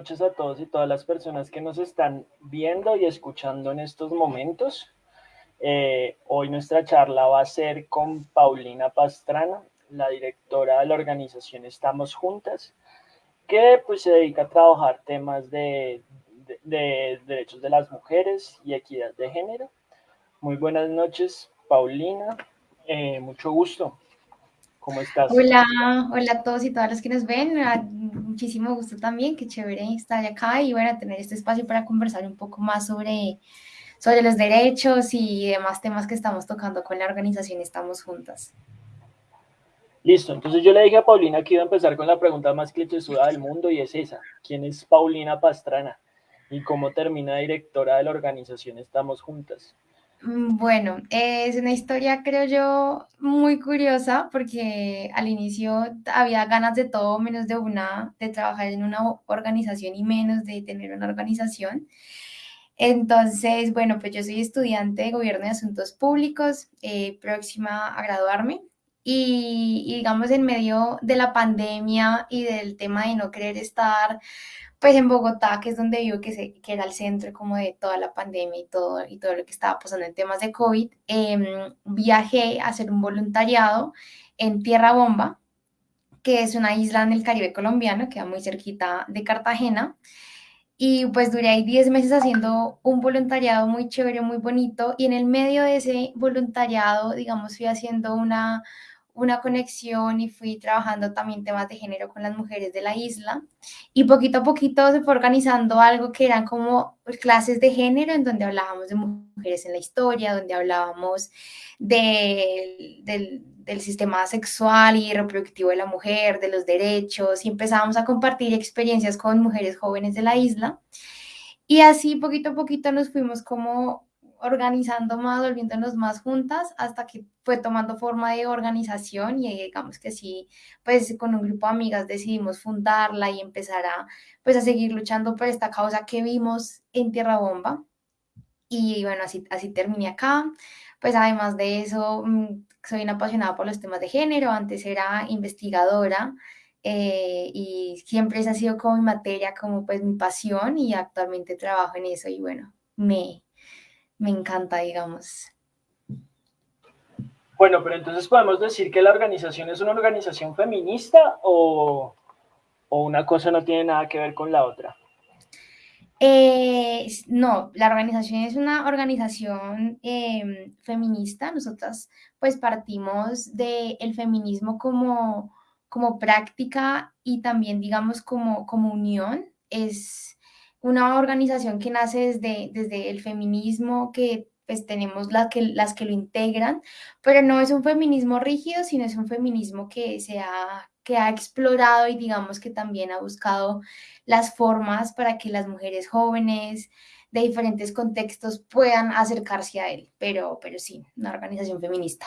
Noches a todos y todas las personas que nos están viendo y escuchando en estos momentos. Eh, hoy nuestra charla va a ser con Paulina Pastrana, la directora de la organización Estamos Juntas, que pues se dedica a trabajar temas de, de derechos de las mujeres y equidad de género. Muy buenas noches, Paulina. Eh, mucho gusto. ¿Cómo estás? Hola, hola a todos y todas los que nos ven. Muchísimo gusto también, qué chévere estar acá y bueno, tener este espacio para conversar un poco más sobre, sobre los derechos y demás temas que estamos tocando con la organización Estamos Juntas. Listo, entonces yo le dije a Paulina que iba a empezar con la pregunta más clichésuda del mundo y es esa. ¿Quién es Paulina Pastrana? ¿Y cómo termina directora de la organización Estamos Juntas? Mm, bueno, es una historia, creo yo, muy curiosa porque al inicio había ganas de todo menos de una, de trabajar en una organización y menos de tener una organización. Entonces, bueno, pues yo soy estudiante de Gobierno y Asuntos Públicos, eh, próxima a graduarme. Y, digamos en medio de la pandemia y del tema de no querer estar pues en Bogotá, que es donde vivo, que, se, que era el centro como de toda la pandemia y todo, y todo lo que estaba pasando en temas de COVID, eh, viajé a hacer un voluntariado en Tierra Bomba, que es una isla en el Caribe colombiano, queda muy cerquita de Cartagena. Y pues duré ahí 10 meses haciendo un voluntariado muy chévere, muy bonito. Y en el medio de ese voluntariado, digamos, fui haciendo una, una conexión y fui trabajando también temas de género con las mujeres de la isla. Y poquito a poquito se fue organizando algo que eran como clases de género en donde hablábamos de mujeres en la historia, donde hablábamos de, del, del sistema sexual y reproductivo de la mujer, de los derechos y empezábamos a compartir experiencias con mujeres jóvenes de la isla. Y así poquito a poquito nos fuimos como organizando más, volviéndonos más juntas, hasta que fue tomando forma de organización y digamos que sí, pues con un grupo de amigas decidimos fundarla y empezar a, pues a seguir luchando por esta causa que vimos en Tierra Bomba. Y bueno, así, así terminé acá. Pues además de eso, mm, soy una apasionada por los temas de género, antes era investigadora. Eh, y siempre esa ha sido como mi materia, como pues mi pasión y actualmente trabajo en eso y bueno, me, me encanta, digamos. Bueno, pero entonces podemos decir que la organización es una organización feminista o, o una cosa no tiene nada que ver con la otra. Eh, no, la organización es una organización eh, feminista. Nosotras pues partimos del el feminismo como, como práctica y también digamos como, como unión. Es, una organización que nace desde, desde el feminismo, que pues tenemos las que, las que lo integran, pero no es un feminismo rígido, sino es un feminismo que se ha, que ha explorado y digamos que también ha buscado las formas para que las mujeres jóvenes de diferentes contextos puedan acercarse a él, pero, pero sí, una organización feminista.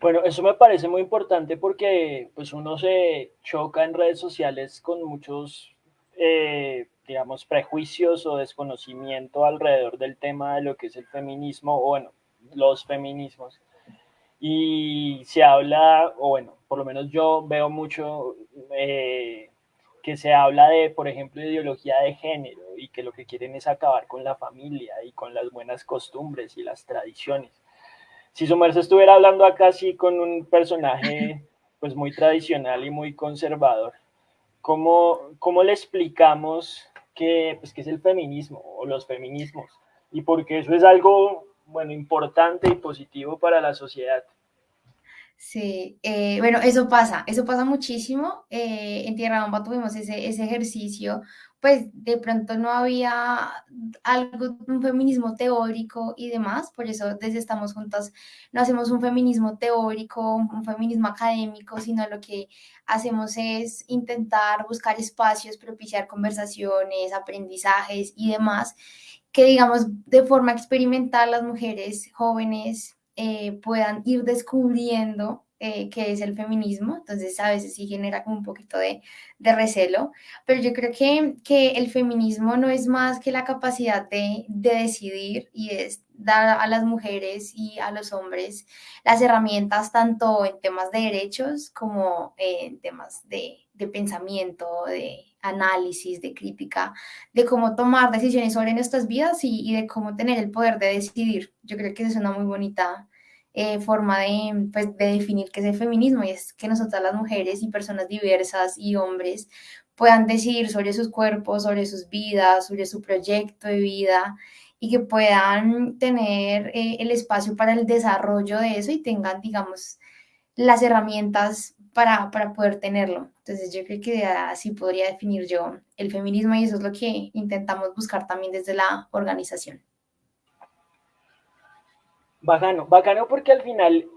Bueno, eso me parece muy importante porque pues uno se choca en redes sociales con muchos eh, digamos, prejuicios o desconocimiento alrededor del tema de lo que es el feminismo, o bueno, los feminismos. Y se habla, o bueno, por lo menos yo veo mucho eh, que se habla de, por ejemplo, ideología de género y que lo que quieren es acabar con la familia y con las buenas costumbres y las tradiciones. Si su merced estuviera hablando acá así con un personaje pues muy tradicional y muy conservador, ¿cómo, cómo le explicamos qué, pues, qué es el feminismo o los feminismos? Y porque eso es algo, bueno, importante y positivo para la sociedad. Sí, eh, bueno, eso pasa, eso pasa muchísimo. Eh, en Tierra Bomba tuvimos ese, ese ejercicio, pues de pronto no había algo, un feminismo teórico y demás, por eso desde Estamos Juntas no hacemos un feminismo teórico, un feminismo académico, sino lo que hacemos es intentar buscar espacios, propiciar conversaciones, aprendizajes y demás, que digamos de forma experimental las mujeres jóvenes eh, puedan ir descubriendo eh, que es el feminismo, entonces a veces sí genera como un poquito de, de recelo, pero yo creo que, que, el feminismo no es más que la capacidad de, de decidir y es dar a las mujeres y a los hombres las herramientas tanto en temas de derechos como en temas de, de pensamiento, de análisis, de crítica, de cómo tomar decisiones sobre nuestras vidas y, y, de cómo tener el poder de decidir. Yo creo que es una muy bonita eh, forma de, pues, de definir qué es el feminismo y es que nosotras las mujeres y personas diversas y hombres puedan decidir sobre sus cuerpos, sobre sus vidas, sobre su proyecto de vida y que puedan tener eh, el espacio para el desarrollo de eso y tengan, digamos, las herramientas para, para poder tenerlo. Entonces yo creo que así podría definir yo el feminismo y eso es lo que intentamos buscar también desde la organización. Bacano, bacano porque al final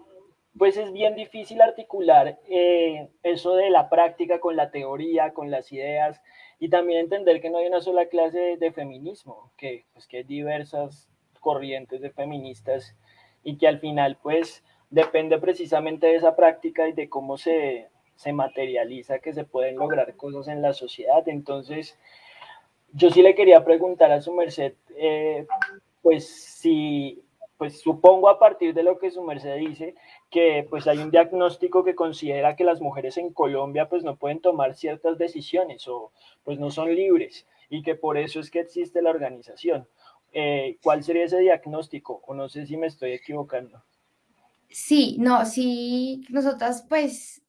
pues es bien difícil articular eh, eso de la práctica con la teoría, con las ideas y también entender que no hay una sola clase de, feminismo, que, pues, que hay diversas corrientes de feministas y que al final pues depende precisamente de esa práctica y de cómo se, se materializa que se pueden lograr cosas en la sociedad. Entonces, yo sí le quería preguntar a su merced, eh, pues si, pues supongo a partir de lo que su merced dice, que pues hay un diagnóstico que considera que las mujeres en Colombia pues no pueden tomar ciertas decisiones o pues no son libres y que por eso es que existe la organización. Eh, ¿Cuál sería ese diagnóstico? O no sé si me estoy equivocando. Sí, no, sí, nosotras pues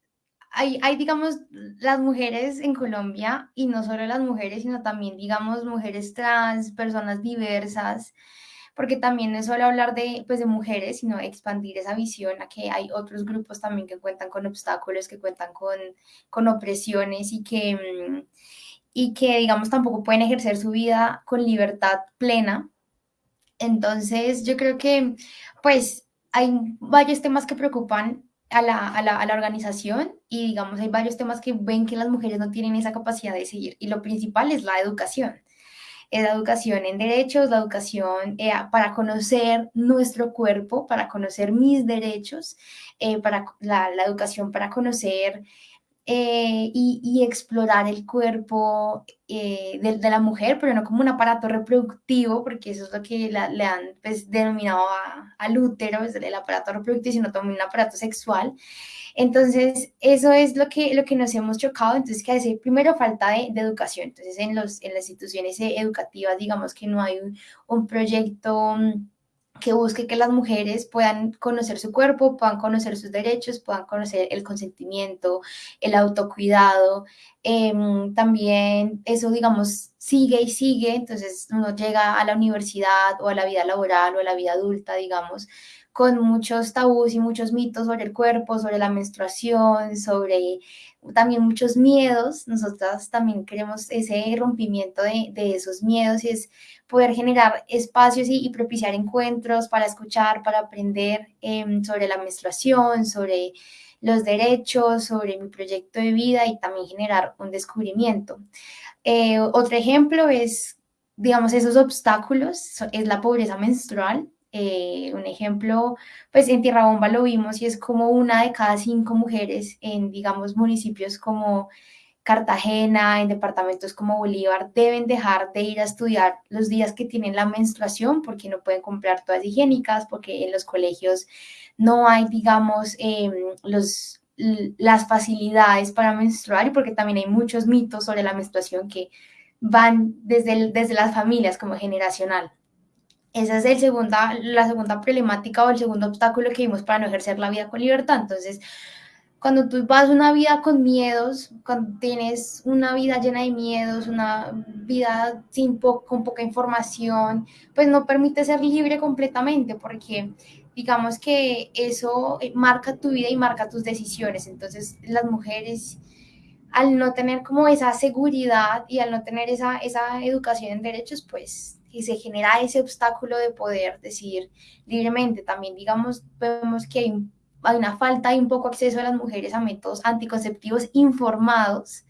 hay, hay, digamos, las mujeres en Colombia y no solo las mujeres, sino también, digamos, mujeres trans, personas diversas, porque también no es solo hablar de, pues, de mujeres, sino expandir esa visión a que hay otros grupos también que cuentan con obstáculos, que cuentan con, con opresiones y que, mm, y que, digamos, tampoco pueden ejercer su vida con libertad plena. Entonces, yo creo que, pues, hay varios temas que preocupan a la, a, la, a la, organización y digamos hay varios temas que ven que las mujeres no tienen esa capacidad de seguir y lo principal es la educación. Es la educación en derechos, la educación eh, para conocer nuestro cuerpo, para conocer mis derechos, eh, para la, la, educación para conocer eh, y, y, explorar el cuerpo eh, de, de, la mujer, pero no como un aparato reproductivo, porque eso es lo que la, le han pues, denominado a, al útero, es el aparato reproductivo, sino también un aparato sexual. Entonces, eso es lo que, lo que nos hemos chocado. Entonces, que hace primero falta de, de, educación. Entonces, en, los, en las instituciones educativas, digamos que no hay un, un proyecto que busque que las mujeres puedan conocer su cuerpo, puedan conocer sus derechos, puedan conocer el consentimiento, el autocuidado. Eh, también eso, digamos, sigue y sigue, entonces uno llega a la universidad o a la vida laboral o a la vida adulta, digamos, con muchos tabús y muchos mitos sobre el cuerpo, sobre la menstruación, sobre también muchos miedos. Nosotras también queremos ese rompimiento de, de esos miedos y es poder generar espacios y, propiciar encuentros para escuchar, para aprender eh, sobre la menstruación, sobre los derechos, sobre mi proyecto de vida y también generar un descubrimiento. Eh, otro ejemplo es, digamos, esos obstáculos, es la pobreza menstrual. Eh, un ejemplo, pues en Tierra Bomba lo vimos y es como una de cada cinco mujeres en, digamos, municipios como Cartagena, en departamentos como Bolívar, deben dejar de ir a estudiar los días que tienen la menstruación porque no pueden comprar todas higiénicas, porque en los colegios no hay, digamos, eh, los, las facilidades para menstruar y porque también hay muchos mitos sobre la menstruación que van desde, desde las familias como generacional. Esa es el segunda, la segunda problemática o el segundo obstáculo que vimos para no ejercer la vida con libertad. Entonces, cuando tú vas una vida con miedos, cuando tienes una vida llena de miedos, una vida sin po con poca información, pues no permite ser libre completamente porque digamos que eso marca tu vida y marca tus decisiones. Entonces las mujeres al no tener como esa seguridad y al no tener esa, esa educación en derechos, pues y se genera ese obstáculo de poder decidir libremente. También, digamos, vemos que hay, hay una falta y un poco acceso de las mujeres a métodos anticonceptivos informados.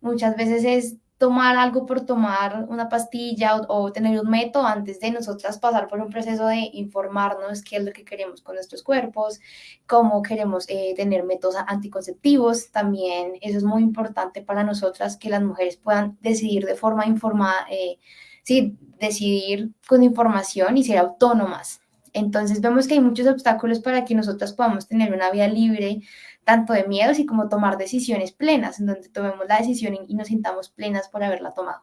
Muchas veces es tomar algo por tomar una pastilla o, tener un método antes de nosotras pasar por un proceso de informarnos qué es lo que queremos con nuestros cuerpos, cómo queremos eh, tener métodos anticonceptivos. También eso es muy importante para nosotras que las mujeres puedan decidir de forma informada, eh, sí, decidir con información y ser autónomas. Entonces vemos que hay muchos obstáculos para que nosotras podamos tener una vida libre, tanto de miedos y como tomar decisiones plenas, en donde tomemos la decisión y nos sintamos plenas por haberla tomado.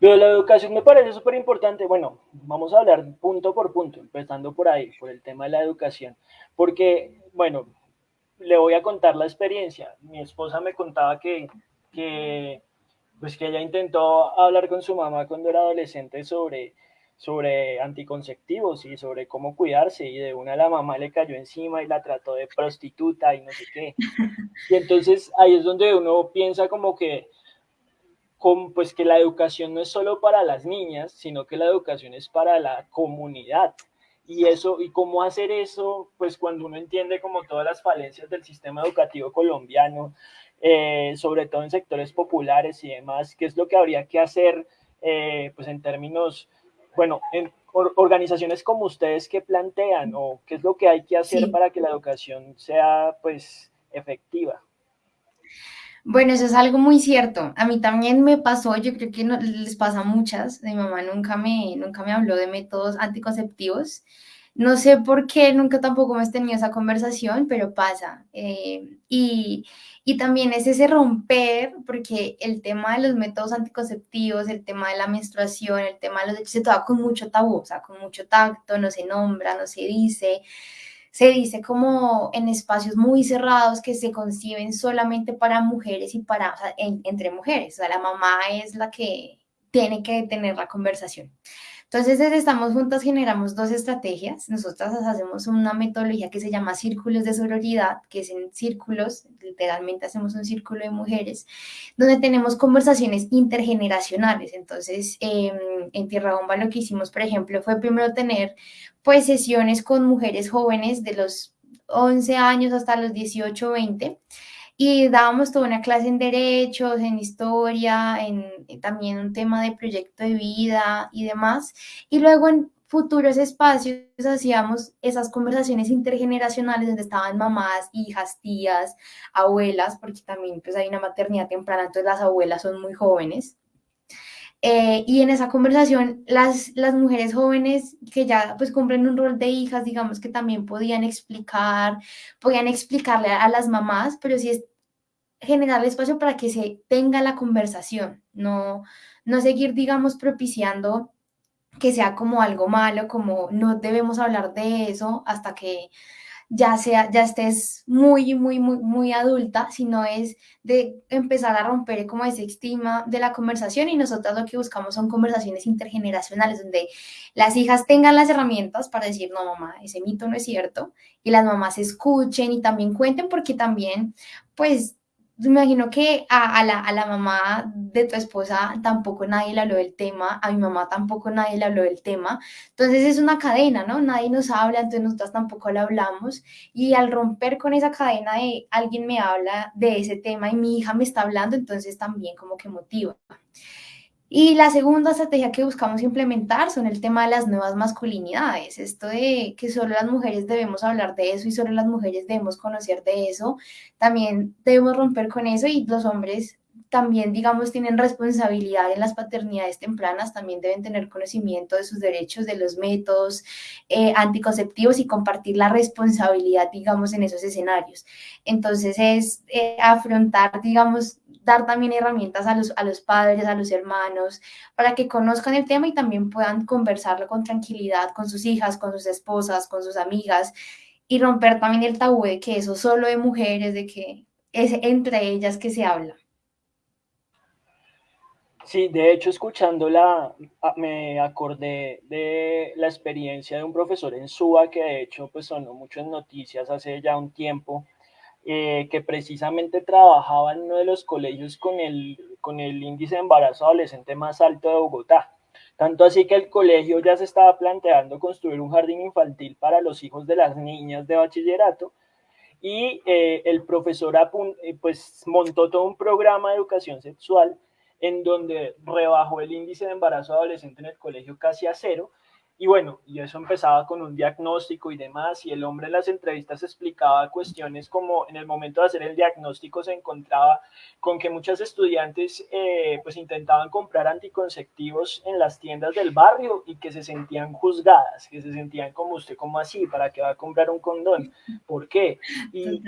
Pero la educación me parece súper importante. Bueno, vamos a hablar punto por punto, empezando por ahí, por el tema de la educación. Porque, bueno, le voy a contar la experiencia. Mi esposa me contaba que, que, pues que ella intentó hablar con su mamá cuando era adolescente sobre sobre anticonceptivos y sobre cómo cuidarse y de una la mamá le cayó encima y la trató de prostituta y no sé qué. Y entonces ahí es donde uno piensa como que pues que la educación no es solo para las niñas, sino que la educación es para la comunidad. Y eso, y cómo hacer eso, pues cuando uno entiende como todas las falencias del sistema educativo colombiano, eh, sobre todo en sectores populares y demás, qué es lo que habría que hacer, eh, pues en términos bueno, en organizaciones como ustedes, ¿qué plantean o qué es lo que hay que hacer para que la educación sea pues efectiva? Bueno, eso es algo muy cierto. A mí también me pasó, yo creo que no, les pasa a muchas. Mi mamá nunca me, nunca me habló de métodos anticonceptivos. No sé por qué, nunca tampoco hemos tenido esa conversación, pero pasa. Eh, y, y también es ese romper, porque el tema de los métodos anticonceptivos, el tema de la menstruación, el tema de los hechos se toca con mucho tabú, o sea, con mucho tacto, no se nombra, no se dice. Se dice como en espacios muy cerrados que se conciben solamente para mujeres y para, o sea, entre mujeres. O sea, la mamá es la que tiene que tener la conversación. Entonces, desde Estamos Juntas generamos dos estrategias. Nosotras hacemos una metodología que se llama círculos de sororidad, que es en círculos, literalmente hacemos un círculo de mujeres, donde tenemos conversaciones intergeneracionales. Entonces, em, en Tierra Bomba lo que hicimos, por ejemplo, fue primero tener pues sesiones con mujeres jóvenes de los 11 años hasta los 18, 20 y dábamos toda una clase en derechos, en historia, en, también un tema de proyecto de vida y demás. Y luego en futuros espacios hacíamos esas conversaciones intergeneracionales donde estaban mamás, hijas, tías, abuelas, porque también pues hay una maternidad temprana, entonces las abuelas son muy jóvenes. Eh, y en esa conversación, las, las mujeres jóvenes que ya pues cumplen un rol de hijas, digamos que también podían explicar, podían explicarle a, a las mamás, pero sí es generar espacio para que se tenga la conversación, no, no seguir, digamos, propiciando que sea como algo malo, como no debemos hablar de eso hasta que ya sea, ya estés muy, muy, muy, muy adulta, sino es de empezar a romper como ese estigma de la conversación. Y nosotros lo que buscamos son conversaciones intergeneracionales donde las hijas tengan las herramientas para decir, no, mamá, ese mito no es cierto, y las mamás escuchen y también cuenten porque también, pues, me imagino que a, la, a, la, mamá de tu esposa tampoco nadie le habló del tema, a mi mamá tampoco nadie le habló del tema. Entonces es una cadena, ¿no? Nadie nos habla, entonces nosotras tampoco le hablamos. Y al romper con esa cadena de alguien me habla de ese tema y mi hija me está hablando, entonces también como que motiva. Y la segunda estrategia que buscamos implementar son el tema de las nuevas masculinidades, esto de que solo las mujeres debemos hablar de eso y solo las mujeres debemos conocer de eso, también debemos romper con eso y los hombres también, digamos, tienen responsabilidad en las paternidades tempranas, también deben tener conocimiento de sus derechos, de los métodos eh, anticonceptivos y compartir la responsabilidad, digamos, en esos escenarios. Entonces es eh, afrontar, digamos, dar también herramientas a los, a los padres, a los hermanos, para que conozcan el tema y también puedan conversarlo con tranquilidad con sus hijas, con sus esposas, con sus amigas y romper también el tabú de que eso solo de mujeres, de que es entre ellas que se habla. Sí, de hecho, escuchándola, me acordé de la experiencia de un profesor en SUA que de hecho pues sonó mucho en noticias hace ya un tiempo, eh, que precisamente trabajaba en uno de los colegios con el, con el índice de embarazo adolescente más alto de Bogotá. Tanto así que el colegio ya se estaba planteando construir un jardín infantil para los hijos de las niñas de bachillerato y eh, el profesor eh, pues montó todo un programa de educación sexual en donde rebajó el índice de embarazo adolescente en el colegio casi a cero y bueno, y eso empezaba con un diagnóstico y demás, y el hombre en las entrevistas explicaba cuestiones como en el momento de hacer el diagnóstico se encontraba con que muchas estudiantes eh, pues intentaban comprar anticonceptivos en las tiendas del barrio y que se sentían juzgadas, que se sentían como usted, como así, ¿para qué va a comprar un condón? ¿Por qué? Y,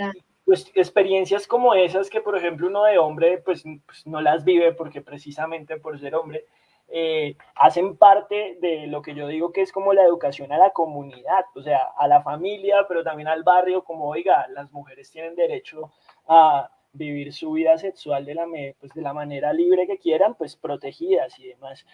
pues experiencias como esas que por ejemplo uno de hombre pues, pues no las vive porque precisamente por ser hombre, eh, hacen parte de lo que yo digo que es como la educación a la comunidad, o sea, a la familia, pero también al barrio, como, oiga, las mujeres tienen derecho a vivir su vida sexual de la, pues, de la manera libre que quieran, pues protegidas y demás.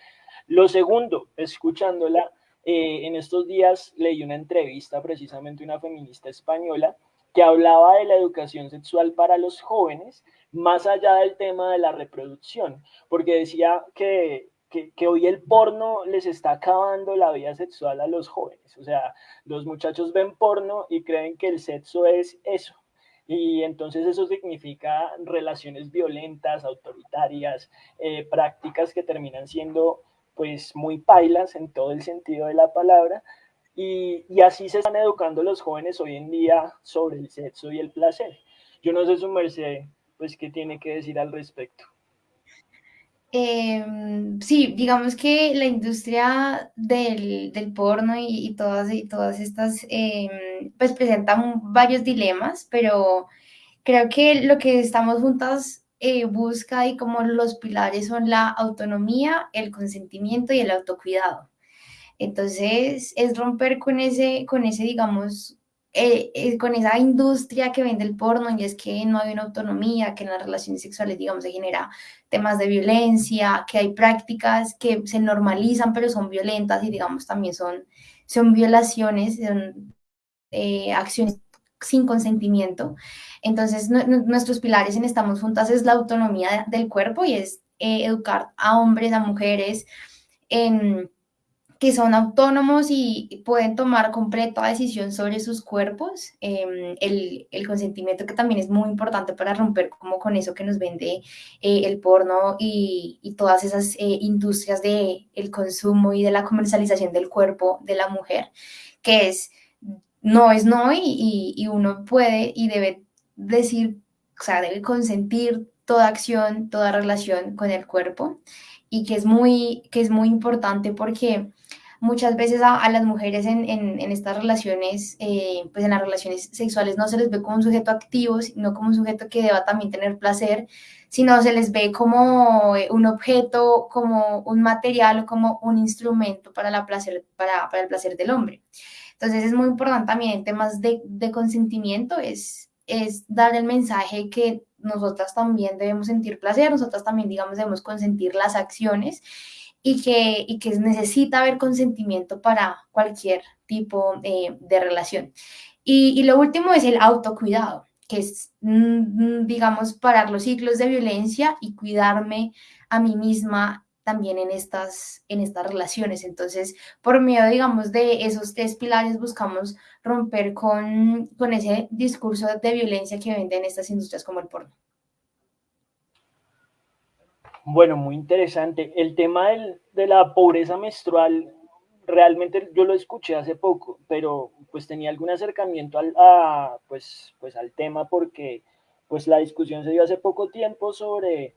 Lo segundo, escuchándola, eh, en estos días leí una entrevista precisamente una feminista española que hablaba de la educación sexual para los jóvenes, más allá del tema de la reproducción, porque decía que que, hoy el porno les está acabando la vida sexual a los jóvenes. O sea, los muchachos ven porno y creen que el sexo es eso. Y entonces eso significa relaciones violentas, autoritarias, eh, prácticas que terminan siendo pues muy pailas en todo el sentido de la palabra. Y, y así se están educando los jóvenes hoy en día sobre el sexo y el placer. Yo no sé su merced, pues, qué tiene que decir al respecto. Em, sí, digamos que la industria del, porno y, todas, y todas estas, em, pues presentan varios dilemas, pero creo que lo que estamos juntas eh, busca y como los pilares son la autonomía, el consentimiento y el autocuidado. Entonces, es romper con ese, con ese digamos, eh, eh, con esa industria que vende el porno y es que no hay una autonomía, que en las relaciones sexuales, digamos, se genera temas de violencia, que hay prácticas que se normalizan pero son violentas y digamos también son, son violaciones, son eh, acciones sin consentimiento. Entonces, nuestros pilares en Estamos Juntas es la autonomía del cuerpo y es educar a hombres, a mujeres en que son autónomos y pueden tomar completa decisión sobre sus cuerpos, em, el, el, consentimiento que también es muy importante para romper como con eso que nos vende eh, el porno y, y todas esas eh, industrias del el consumo y de la comercialización del cuerpo de la mujer, que es no es no y, y uno puede y debe decir, o sea, debe consentir toda acción, toda relación con el cuerpo y que es muy, que es muy importante porque muchas veces a, las mujeres en, estas relaciones, eh, pues en las relaciones sexuales no se les ve como un sujeto activo, sino como un sujeto que deba también tener placer, sino se les ve como eh, un objeto, como un material, como un instrumento para, el placer del hombre. Entonces es muy importante también en temas de, de consentimiento, es, es dar el mensaje que nosotras también debemos sentir placer, nosotras también, digamos, debemos consentir las acciones y que, y que necesita haber consentimiento para cualquier tipo eh, de relación. Y, y, lo último es el autocuidado, que es, mm, digamos, parar los ciclos de violencia y cuidarme a mí misma también en estas, en estas relaciones. Entonces, por medio, digamos, de esos tres pilares buscamos romper con, con ese discurso de violencia que venden estas industrias como el porno. Bueno, muy interesante. El tema de la pobreza menstrual, realmente yo lo escuché hace poco, pero pues tenía algún acercamiento al, pues, pues al tema porque pues la discusión se dio hace poco tiempo sobre,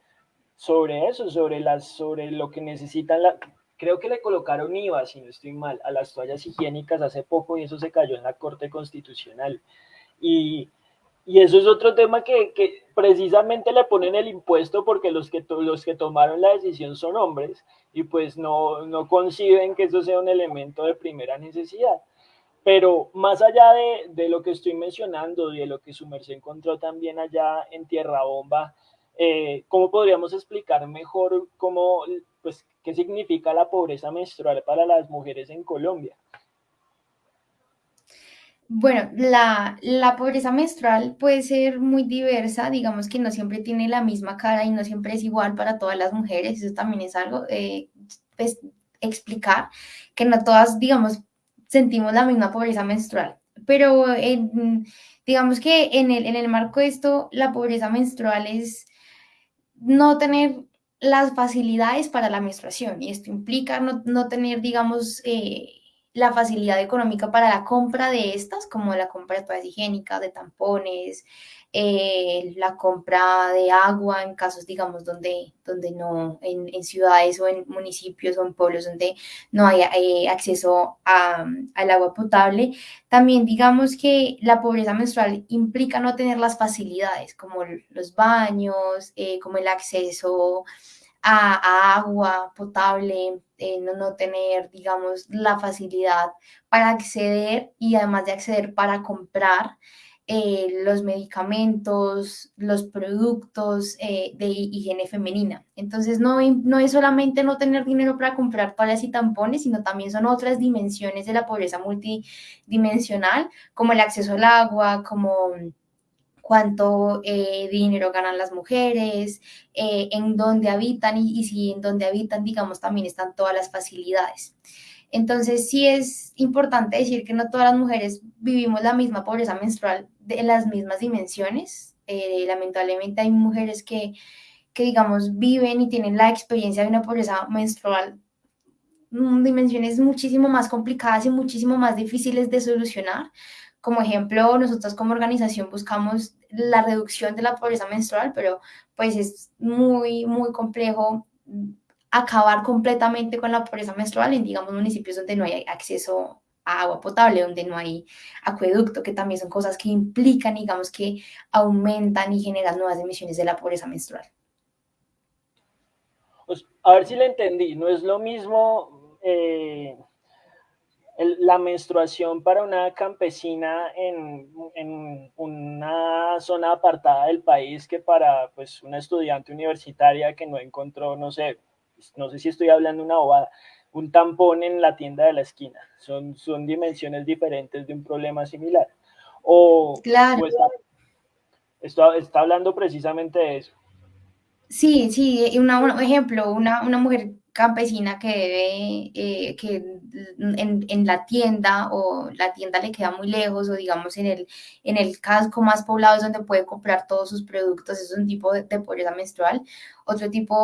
sobre eso, sobre, las, sobre lo que necesitan, la, creo que le colocaron IVA, si no estoy mal, a las toallas higiénicas hace poco y eso se cayó en la Corte Constitucional. Y, y eso es otro tema que, precisamente le ponen el impuesto porque los que, tomaron la decisión son hombres y pues no, no conciben que eso sea un elemento de primera necesidad. Pero más allá de, de lo que estoy mencionando y de lo que su merced encontró también allá en Tierra Bomba, eh, ¿cómo podríamos explicar mejor cómo, pues, qué significa la pobreza menstrual para las mujeres en Colombia? Bueno, la, pobreza menstrual puede ser muy diversa, digamos que no siempre tiene la misma cara y no siempre es igual para todas las mujeres, eso también es algo, eh, pues, explicar que no todas, digamos, sentimos la misma pobreza menstrual, pero digamos que en el, en el marco de esto, la pobreza menstrual es no tener las facilidades para la menstruación y esto implica no, no tener, digamos, eh, la facilidad económica para la compra de estas, como la compra de toallas higiénicas, de tampones, eh, la compra de agua en casos, digamos, donde, donde no, en, ciudades o en municipios o en pueblos donde no hay eh, acceso a, al agua potable. También digamos que la pobreza menstrual implica no tener las facilidades como los baños, eh, como el acceso a, agua potable, no, no, tener, digamos, la facilidad para acceder y además de acceder para comprar eh, los medicamentos, los productos eh, de higiene femenina. Entonces, no, no es solamente no tener dinero para comprar toallas y tampones, sino también son otras dimensiones de la pobreza multidimensional, como el acceso al agua, como cuánto eh, dinero ganan las mujeres, eh, en dónde habitan y, si en dónde habitan, digamos, también están todas las facilidades. Entonces, sí es importante decir que no todas las mujeres vivimos la misma pobreza menstrual de las mismas dimensiones. Eh, lamentablemente hay mujeres que, que, digamos, viven y tienen la experiencia de una pobreza menstrual dimensiones muchísimo más complicadas y muchísimo más difíciles de solucionar. Como ejemplo, nosotros como organización buscamos la reducción de la pobreza menstrual, pero pues es muy, muy complejo acabar completamente con la pobreza menstrual en, digamos, municipios donde no hay acceso a agua potable, donde no hay acueducto, que también son cosas que implican, digamos, que aumentan y generan nuevas emisiones de la pobreza menstrual. Pues, a ver si le entendí, no es lo mismo eh, la menstruación para una campesina en, en, una zona apartada del país que para pues, una estudiante universitaria que no encontró, no sé, no sé si estoy hablando una bobada, un tampón en la tienda de la esquina. Son, son dimensiones diferentes de un problema similar. O, claro. está, está, hablando precisamente de eso. Sí, sí, un ejemplo, una, una mujer campesina que debe, eh, que en, en, la tienda o la tienda le queda muy lejos o digamos en el, en el casco más poblado es donde puede comprar todos sus productos, es un tipo de, pobreza menstrual. Otro tipo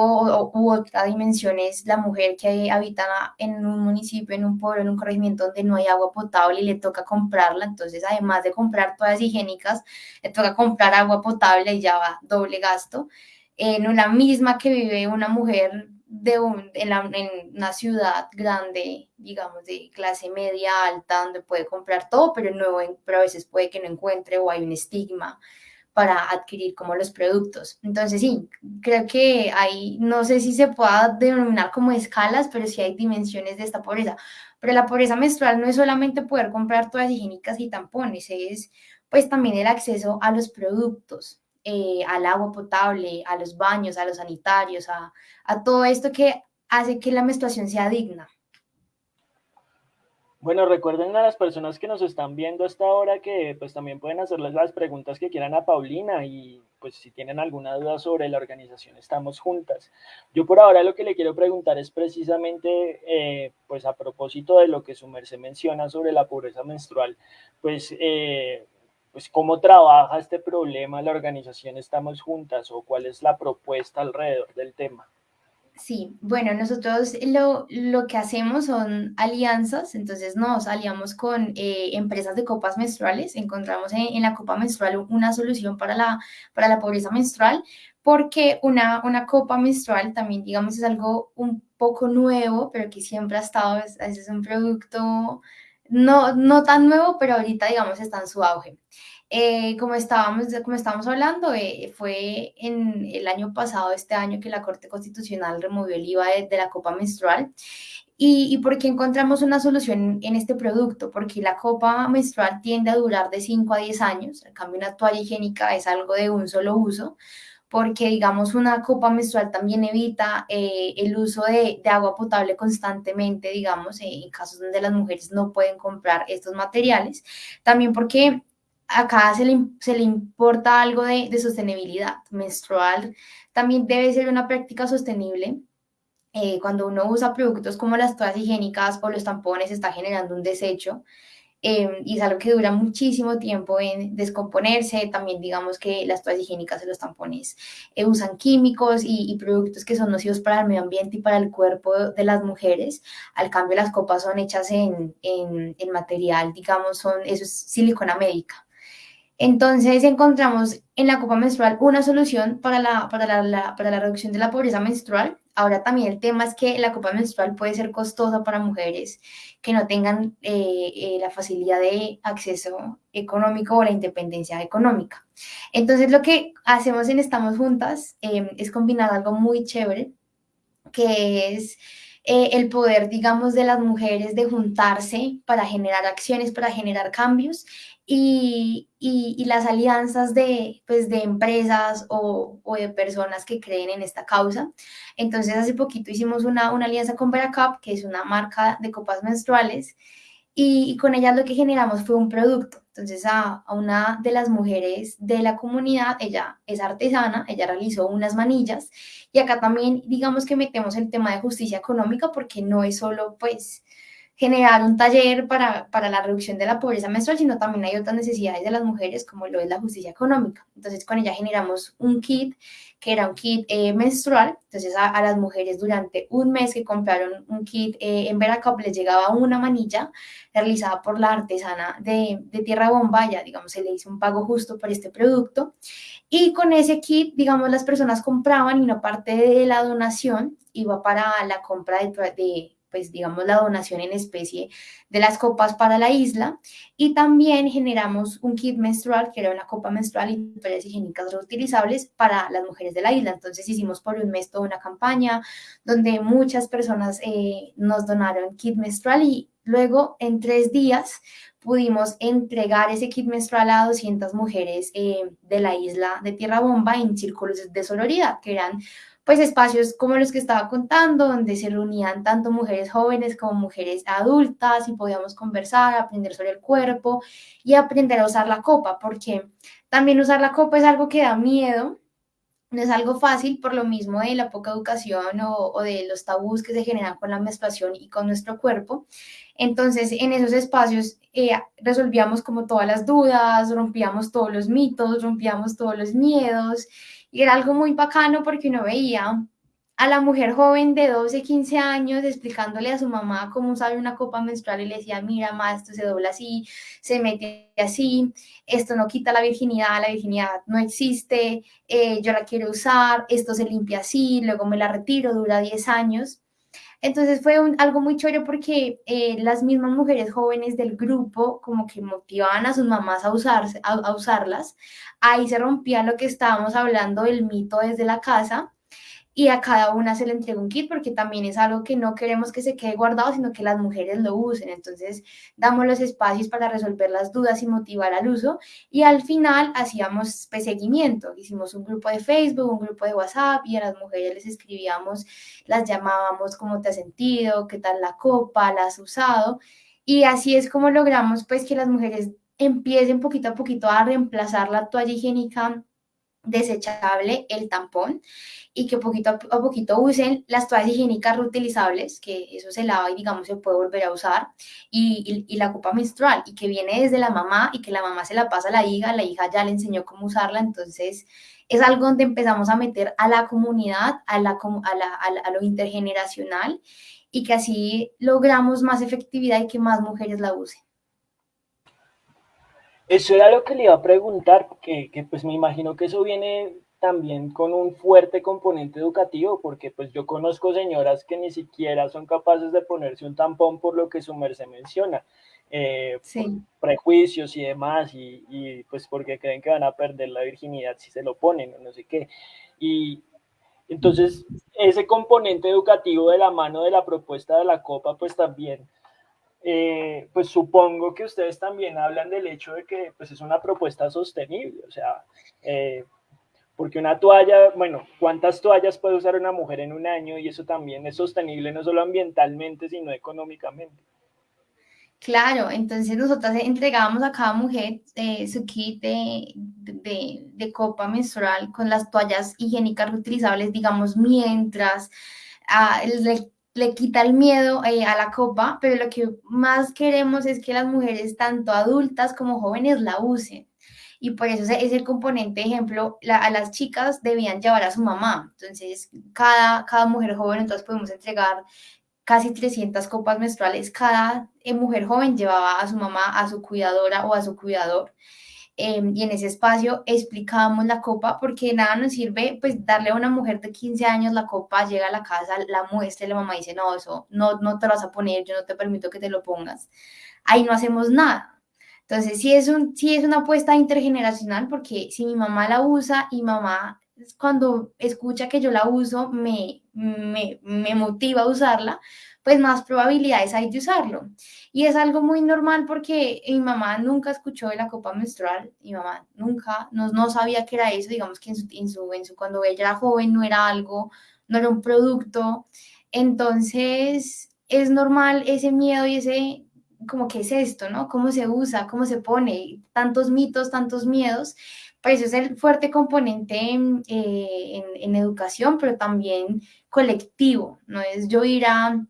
u otra dimensión es la mujer que habita en un municipio, en un pueblo, en un corregimiento donde no hay agua potable y le toca comprarla, entonces además de comprar todas higiénicas, le toca comprar agua potable y ya va doble gasto. En una misma que vive una mujer de un, en, una ciudad grande, digamos, de clase media alta, donde puede comprar todo, pero, no, pero a veces puede que no encuentre o hay un estigma para adquirir como los productos. Entonces, sí, creo que hay, no sé si se pueda denominar como escalas, pero sí hay dimensiones de esta pobreza. Pero la pobreza menstrual no es solamente poder comprar todas higiénicas y tampones, es pues también el acceso a los productos, eh, al agua potable, a los baños, a los sanitarios, a, todo esto que hace que la menstruación sea digna. Bueno, recuerden a las personas que nos están viendo hasta ahora que pues también pueden hacerles las preguntas que quieran a Paulina y pues si tienen alguna duda sobre la organización estamos juntas. Yo por ahora lo que le quiero preguntar es precisamente eh, pues a propósito de lo que su merced menciona sobre la pobreza menstrual, pues eh, pues cómo trabaja este problema la organización Estamos Juntas o cuál es la propuesta alrededor del tema. Sí, bueno, nosotros lo, lo que hacemos son alianzas, entonces nos aliamos con eh, empresas de copas menstruales, encontramos en, la copa menstrual una solución para la, para la pobreza menstrual, porque una, una copa menstrual también, digamos, es algo un poco nuevo, pero que siempre ha estado, es, es un producto no, no tan nuevo, pero ahorita, digamos, está en su auge. Eh, como, estábamos, como estábamos hablando, eh, fue en el año pasado, este año, que la Corte Constitucional removió el IVA de, la copa menstrual. ¿Y, ¿Y, por qué encontramos una solución en este producto? Porque la copa menstrual tiende a durar de 5 a 10 años, en cambio una toalla higiénica es algo de un solo uso porque digamos una copa menstrual también evita eh, el uso de, agua potable constantemente, digamos, en casos donde las mujeres no pueden comprar estos materiales, también porque acá se le, se le importa algo de, de, sostenibilidad menstrual, también debe ser una práctica sostenible. Eh, cuando uno usa productos como las toallas higiénicas o los tampones, está generando un desecho Em, y es algo que dura muchísimo tiempo en descomponerse. También digamos que las toallas higiénicas de los tampones eh, usan químicos y, productos que son nocivos para el medio ambiente y para el cuerpo de las mujeres. Al cambio, las copas son hechas en, en, en material, digamos, son, eso es silicona médica. Entonces encontramos en la copa menstrual una solución para la, para la, para la reducción de la pobreza menstrual. Ahora también el tema es que la copa menstrual puede ser costosa para mujeres que no tengan eh, eh, la facilidad de acceso económico o la independencia económica. Entonces lo que hacemos en Estamos Juntas em, es combinar algo muy chévere, que es eh, el poder, digamos, de las mujeres de juntarse para generar acciones, para generar cambios y, las alianzas de, pues, de empresas o, de personas que creen en esta causa. Entonces, hace poquito hicimos una, una alianza con Veracap, que es una marca de copas menstruales, y, con ella lo que generamos fue un producto. Entonces a, una de las mujeres de la comunidad, ella es artesana, ella realizó unas manillas y acá también digamos que metemos el tema de justicia económica porque no es solo pues generar un taller para, para, la reducción de la pobreza menstrual, sino también hay otras necesidades de las mujeres, como lo es la justicia económica. Entonces, con ella generamos un kit, que era un kit eh, menstrual. Entonces, a, las mujeres durante un mes que compraron un kit eh, en Veracruz les llegaba una manilla realizada por la artesana de, de Tierra Bomba, ya, digamos, se le hizo un pago justo por este producto. Y con ese kit, digamos, las personas compraban y una parte de la donación iba para la compra de pues digamos la donación en especie de las copas para la isla y también generamos un kit menstrual que era una copa menstrual y toallas higiénicas reutilizables para las mujeres de la isla. Entonces hicimos por un mes toda una campaña donde muchas personas eh, nos donaron kit menstrual y luego en tres días pudimos entregar ese kit menstrual a 200 mujeres eh, de la isla de Tierra Bomba en círculos de sororidad, que eran pues espacios como los que estaba contando, donde se reunían tanto mujeres jóvenes como mujeres adultas y podíamos conversar, aprender sobre el cuerpo y aprender a usar la copa, porque también usar la copa es algo que da miedo, no es algo fácil por lo mismo de la poca educación o, de los tabús que se generan con la menstruación y con nuestro cuerpo. Entonces, en esos espacios eh, resolvíamos como todas las dudas, rompíamos todos los mitos, rompíamos todos los miedos y era algo muy bacano porque uno veía a la mujer joven de 12, 15 años explicándole a su mamá cómo usar una copa menstrual y le decía, mira, ma, esto se dobla así, se mete así, esto no quita la virginidad, la virginidad no existe, eh, yo la quiero usar, esto se limpia así, luego me la retiro, dura 10 años. Entonces fue algo muy chévere porque eh, las mismas mujeres jóvenes del grupo como que motivaban a sus mamás a, usarse, a usarlas. Ahí se rompía lo que estábamos hablando del mito desde la casa y a cada una se le entrega un kit porque también es algo que no queremos que se quede guardado, sino que las mujeres lo usen. Entonces, damos los espacios para resolver las dudas y motivar al uso y al final hacíamos pues, seguimiento. Hicimos un grupo de Facebook, un grupo de WhatsApp y a las mujeres les escribíamos, las llamábamos cómo te has sentido, qué tal la copa, la has usado y así es como logramos pues que las mujeres empiecen poquito a poquito a reemplazar la toalla higiénica desechable, el tampón, y que poquito a poquito usen las toallas higiénicas reutilizables, que eso se lava y digamos se puede volver a usar, y, y, la copa menstrual, y que viene desde la mamá y que la mamá se la pasa a la hija, la hija ya le enseñó cómo usarla, entonces es algo donde empezamos a meter a la comunidad, a, la, a, la, a lo intergeneracional, y que así logramos más efectividad y que más mujeres la usen. Eso era lo que le iba a preguntar, que, que, pues me imagino que eso viene también con un fuerte componente educativo, porque pues yo conozco señoras que ni siquiera son capaces de ponerse un tampón por lo que su merced menciona, eh, prejuicios y demás, y, y, pues porque creen que van a perder la virginidad si se lo ponen o no sé qué. Y entonces ese componente educativo de la mano de la propuesta de la copa, pues también eh, pues supongo que ustedes también hablan del hecho de que pues es una propuesta sostenible, o sea, eh, porque una toalla, bueno, ¿cuántas toallas puede usar una mujer en un año? Y eso también es sostenible no solo ambientalmente, sino económicamente. Claro, entonces nosotras entregábamos a cada mujer eh, su kit de, de, copa menstrual con las toallas higiénicas reutilizables, digamos, mientras ah, el, le quita el miedo eh, a la copa, pero lo que más queremos es que las mujeres, tanto adultas como jóvenes, la usen. Y por eso es el componente, ejemplo, a las chicas debían llevar a su mamá. Entonces, cada, cada mujer joven, entonces podemos entregar casi 300 copas menstruales. Cada eh, mujer joven llevaba a su mamá, a su cuidadora o a su cuidador. Em, y en ese espacio explicábamos la copa porque nada nos sirve pues darle a una mujer de 15 años la copa, llega a la casa, la muestra y la mamá dice, no, eso no, no te lo vas a poner, yo no te permito que te lo pongas. Ahí no hacemos nada. Entonces, sí es, un, sí es una apuesta intergeneracional porque si mi mamá la usa y mamá cuando escucha que yo la uso me, me, me motiva a usarla, pues más probabilidades hay de usarlo. Y es algo muy normal porque mi mamá nunca escuchó de la copa menstrual, mi mamá nunca, no, no sabía que era eso, digamos que en su, en su, en su, cuando ella era joven no era algo, no era un producto. Entonces es normal ese miedo y ese, como que es esto, ¿no? ¿Cómo se usa? ¿Cómo se pone? Tantos mitos, tantos miedos. Pues eso es el fuerte componente en, eh, en educación, pero también colectivo, no es yo ir a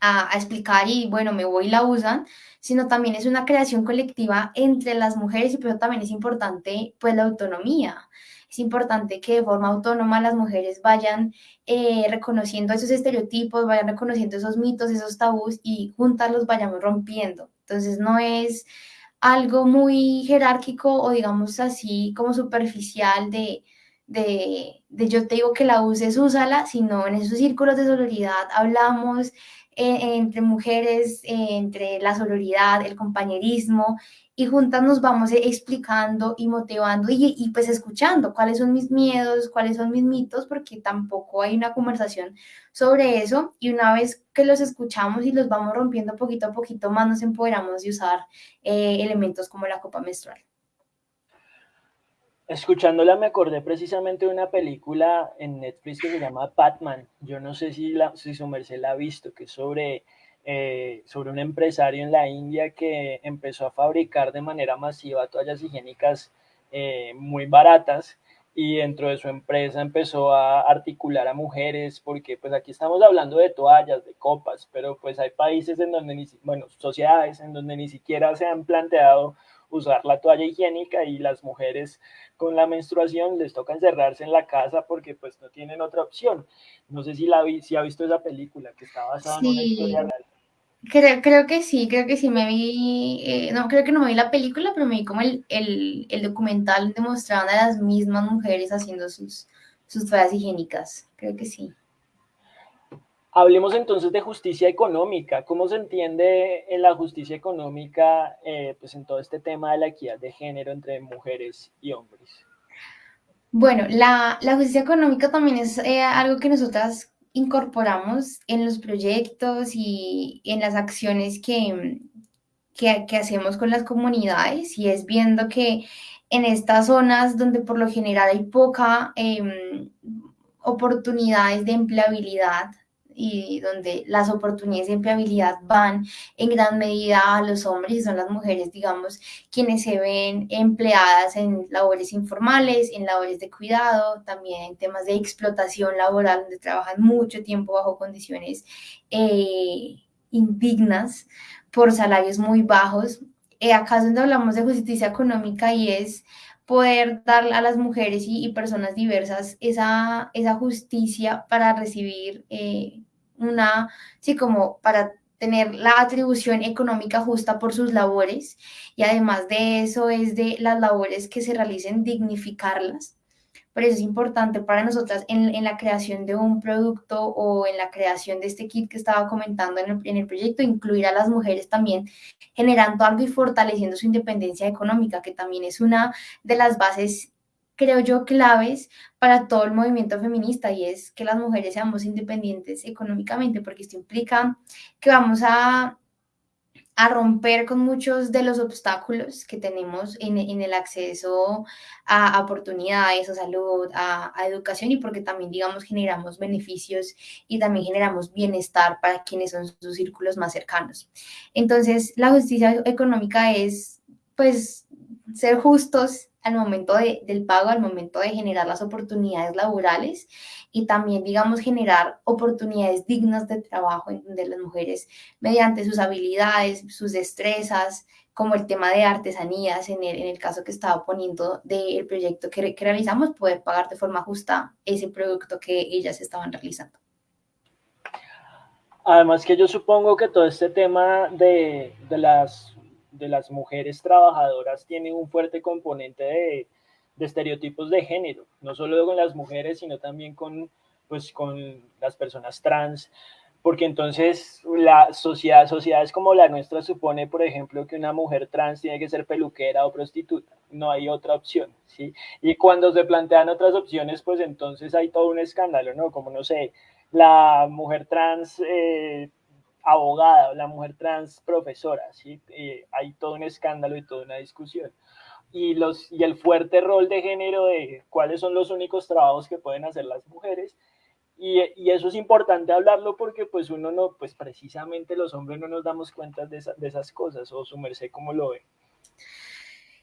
a, explicar y bueno, me voy y la usan, sino también es una creación colectiva entre las mujeres y pero también es importante pues la autonomía. Es importante que de forma autónoma las mujeres vayan eh, reconociendo esos estereotipos, vayan reconociendo esos mitos, esos tabús y juntas los vayamos rompiendo. Entonces no es algo muy jerárquico o digamos así como superficial de, de, de, yo te digo que la uses, úsala, sino en esos círculos de solidaridad hablamos, entre mujeres, eh, entre la sororidad, el compañerismo, y juntas nos vamos explicando y motivando y, pues escuchando cuáles son mis miedos, cuáles son mis mitos, porque tampoco hay una conversación sobre eso y una vez que los escuchamos y los vamos rompiendo poquito a poquito más nos empoderamos de usar eh, elementos como la copa menstrual. Escuchándola me acordé precisamente de una película en Netflix que se llama Batman. Yo no sé si, si su merced la ha visto, que es sobre, eh, sobre un empresario en la India que empezó a fabricar de manera masiva toallas higiénicas eh, muy baratas y dentro de su empresa empezó a articular a mujeres, porque pues aquí estamos hablando de toallas, de copas, pero pues hay países en donde, ni, bueno, sociedades en donde ni siquiera se han planteado usar la toalla higiénica y las mujeres con la menstruación les toca encerrarse en la casa porque pues no tienen otra opción. No sé si, la vi, si ha visto esa película que está basada en una historia real. Creo, creo que sí, creo que sí me vi, eh, no, creo que no me vi la película, pero me vi como el, el, el documental donde mostraban a las mismas mujeres haciendo sus, sus toallas higiénicas, creo que sí. Hablemos entonces de justicia económica. ¿Cómo se entiende en la justicia económica eh, pues en todo este tema de la equidad de género entre mujeres y hombres? Bueno, la, justicia económica también es eh, algo que nosotras incorporamos en los proyectos y en las acciones que, que, que hacemos con las comunidades y es viendo que en estas zonas donde por lo general hay poca eh, oportunidades de empleabilidad, y donde las oportunidades de empleabilidad van en gran medida a los hombres y son las mujeres, digamos, quienes se ven empleadas en labores informales, en labores de cuidado, también en temas de explotación laboral, donde trabajan mucho tiempo bajo condiciones eh, indignas por salarios muy bajos. Eh, donde hablamos de justicia económica y es poder dar a las mujeres y, personas diversas esa, esa, justicia para recibir eh, una, sí, como para tener la atribución económica justa por sus labores y además de eso es de las labores que se realicen dignificarlas. Por eso es importante para nosotras en, en la creación de un producto o en la creación de este kit que estaba comentando en el, en el proyecto, incluir a las mujeres también generando algo y fortaleciendo su independencia económica, que también es una de las bases creo yo, claves para todo el movimiento feminista y es que las mujeres seamos independientes económicamente, porque esto implica que vamos a, a romper con muchos de los obstáculos que tenemos en, el acceso a, oportunidades, a salud, a, a, educación y porque también, digamos, generamos beneficios y también generamos bienestar para quienes son sus círculos más cercanos. Entonces, la justicia económica es, pues, ser justos al momento de, del pago, al momento de generar las oportunidades laborales y también, digamos, generar oportunidades dignas de trabajo donde las mujeres, mediante sus habilidades, sus destrezas, como el tema de artesanías, en el, en el caso que estaba poniendo del proyecto que, que realizamos, poder pagar de forma justa ese producto que ellas estaban realizando. Además que yo supongo que todo este tema de, de las de las mujeres trabajadoras tiene un fuerte componente de, de, estereotipos de género, no solo con las mujeres, sino también con, pues, con las personas trans, porque entonces la sociedad, sociedades como la nuestra supone, por ejemplo, que una mujer trans tiene que ser peluquera o prostituta, no hay otra opción, ¿sí? Y cuando se plantean otras opciones, pues entonces hay todo un escándalo, ¿no? Como, no sé, la mujer trans eh, abogada, la mujer trans profesora, ¿sí? Eh, hay todo un escándalo y toda una discusión. Y, los, y el fuerte rol de género de cuáles son los únicos trabajos que pueden hacer las mujeres. Y, y, eso es importante hablarlo porque pues uno no, pues precisamente los hombres no nos damos cuenta de, de esas cosas o su merced como lo ve.